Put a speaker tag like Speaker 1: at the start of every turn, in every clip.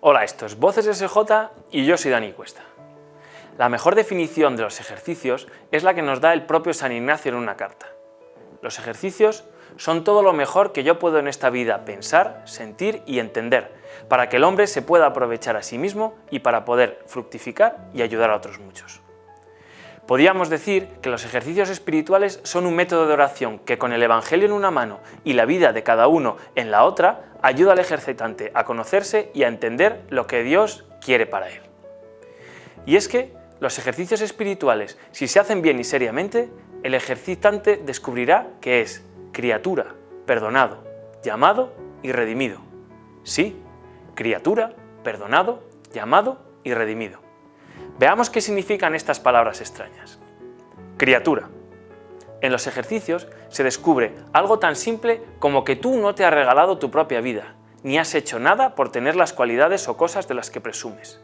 Speaker 1: Hola, esto es Voces SJ y yo soy Dani Cuesta. La mejor definición de los ejercicios es la que nos da el propio San Ignacio en una carta. Los ejercicios son todo lo mejor que yo puedo en esta vida pensar, sentir y entender, para que el hombre se pueda aprovechar a sí mismo y para poder fructificar y ayudar a otros muchos. Podríamos decir que los ejercicios espirituales son un método de oración que con el Evangelio en una mano y la vida de cada uno en la otra, ayuda al ejercitante a conocerse y a entender lo que Dios quiere para él. Y es que los ejercicios espirituales, si se hacen bien y seriamente, el ejercitante descubrirá que es criatura, perdonado, llamado y redimido. Sí, criatura, perdonado, llamado y redimido. Veamos qué significan estas palabras extrañas. Criatura. En los ejercicios se descubre algo tan simple como que tú no te has regalado tu propia vida, ni has hecho nada por tener las cualidades o cosas de las que presumes.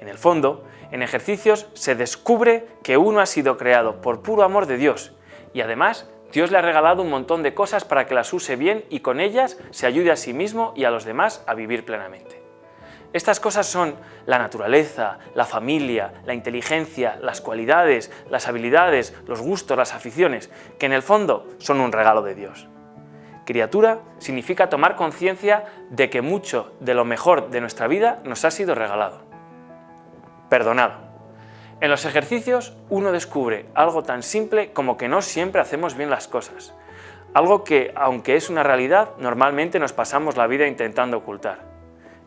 Speaker 1: En el fondo, en ejercicios se descubre que uno ha sido creado por puro amor de Dios y además Dios le ha regalado un montón de cosas para que las use bien y con ellas se ayude a sí mismo y a los demás a vivir plenamente. Estas cosas son la naturaleza, la familia, la inteligencia, las cualidades, las habilidades, los gustos, las aficiones, que en el fondo son un regalo de Dios. Criatura significa tomar conciencia de que mucho de lo mejor de nuestra vida nos ha sido regalado. Perdonado. En los ejercicios uno descubre algo tan simple como que no siempre hacemos bien las cosas, algo que, aunque es una realidad, normalmente nos pasamos la vida intentando ocultar.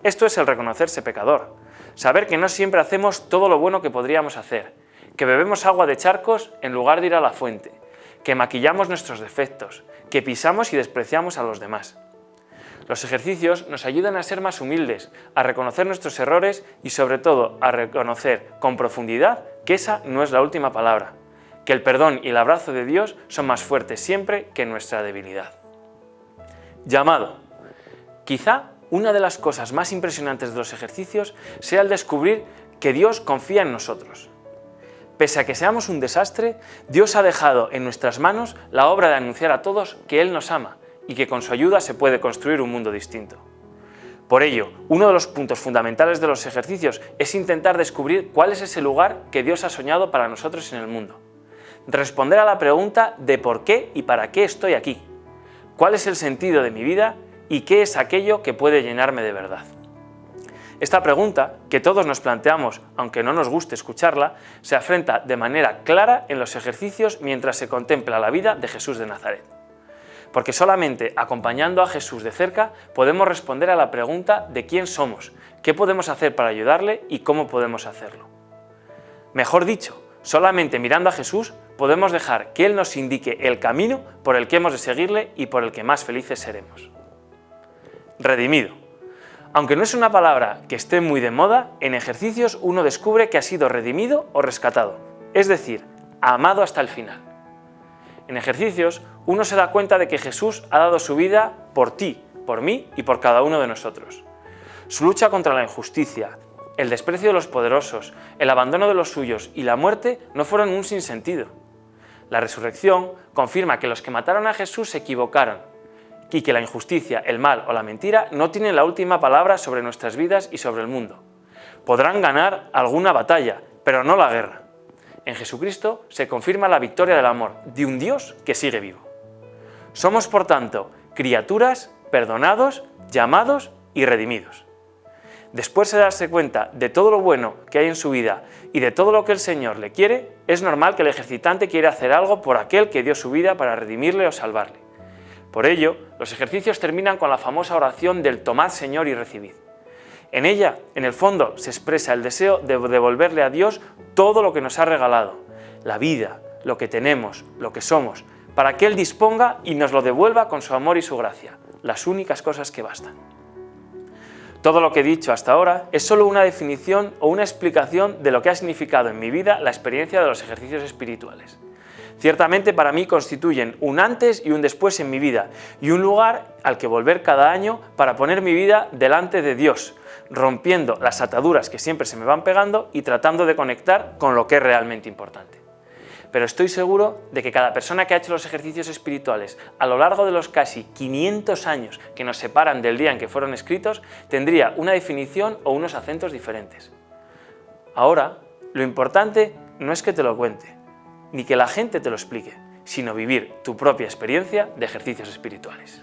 Speaker 1: Esto es el reconocerse pecador, saber que no siempre hacemos todo lo bueno que podríamos hacer, que bebemos agua de charcos en lugar de ir a la fuente, que maquillamos nuestros defectos, que pisamos y despreciamos a los demás. Los ejercicios nos ayudan a ser más humildes, a reconocer nuestros errores y sobre todo a reconocer con profundidad que esa no es la última palabra, que el perdón y el abrazo de Dios son más fuertes siempre que nuestra debilidad. Llamado. Quizá una de las cosas más impresionantes de los ejercicios sea el descubrir que Dios confía en nosotros. Pese a que seamos un desastre, Dios ha dejado en nuestras manos la obra de anunciar a todos que Él nos ama y que con su ayuda se puede construir un mundo distinto. Por ello, uno de los puntos fundamentales de los ejercicios es intentar descubrir cuál es ese lugar que Dios ha soñado para nosotros en el mundo. Responder a la pregunta de por qué y para qué estoy aquí. ¿Cuál es el sentido de mi vida y qué es aquello que puede llenarme de verdad. Esta pregunta, que todos nos planteamos, aunque no nos guste escucharla, se afrenta de manera clara en los ejercicios mientras se contempla la vida de Jesús de Nazaret. Porque solamente acompañando a Jesús de cerca podemos responder a la pregunta de quién somos, qué podemos hacer para ayudarle y cómo podemos hacerlo. Mejor dicho, solamente mirando a Jesús podemos dejar que Él nos indique el camino por el que hemos de seguirle y por el que más felices seremos redimido. Aunque no es una palabra que esté muy de moda, en ejercicios uno descubre que ha sido redimido o rescatado, es decir, amado hasta el final. En ejercicios uno se da cuenta de que Jesús ha dado su vida por ti, por mí y por cada uno de nosotros. Su lucha contra la injusticia, el desprecio de los poderosos, el abandono de los suyos y la muerte no fueron un sinsentido. La resurrección confirma que los que mataron a Jesús se equivocaron y que la injusticia, el mal o la mentira no tienen la última palabra sobre nuestras vidas y sobre el mundo. Podrán ganar alguna batalla, pero no la guerra. En Jesucristo se confirma la victoria del amor de un Dios que sigue vivo. Somos, por tanto, criaturas, perdonados, llamados y redimidos. Después de darse cuenta de todo lo bueno que hay en su vida y de todo lo que el Señor le quiere, es normal que el ejercitante quiera hacer algo por aquel que dio su vida para redimirle o salvarle. Por ello, los ejercicios terminan con la famosa oración del Tomad Señor y recibid. En ella, en el fondo, se expresa el deseo de devolverle a Dios todo lo que nos ha regalado, la vida, lo que tenemos, lo que somos, para que Él disponga y nos lo devuelva con su amor y su gracia, las únicas cosas que bastan. Todo lo que he dicho hasta ahora es solo una definición o una explicación de lo que ha significado en mi vida la experiencia de los ejercicios espirituales. Ciertamente para mí constituyen un antes y un después en mi vida y un lugar al que volver cada año para poner mi vida delante de Dios, rompiendo las ataduras que siempre se me van pegando y tratando de conectar con lo que es realmente importante. pero estoy seguro de que cada persona que ha hecho los ejercicios espirituales a lo largo de los casi 500 años que nos separan del día en que fueron escritos, tendría una definición o unos acentos diferentes. Ahora, lo importante no es que te lo cuente, ni que la gente te lo explique, sino vivir tu propia experiencia de ejercicios espirituales.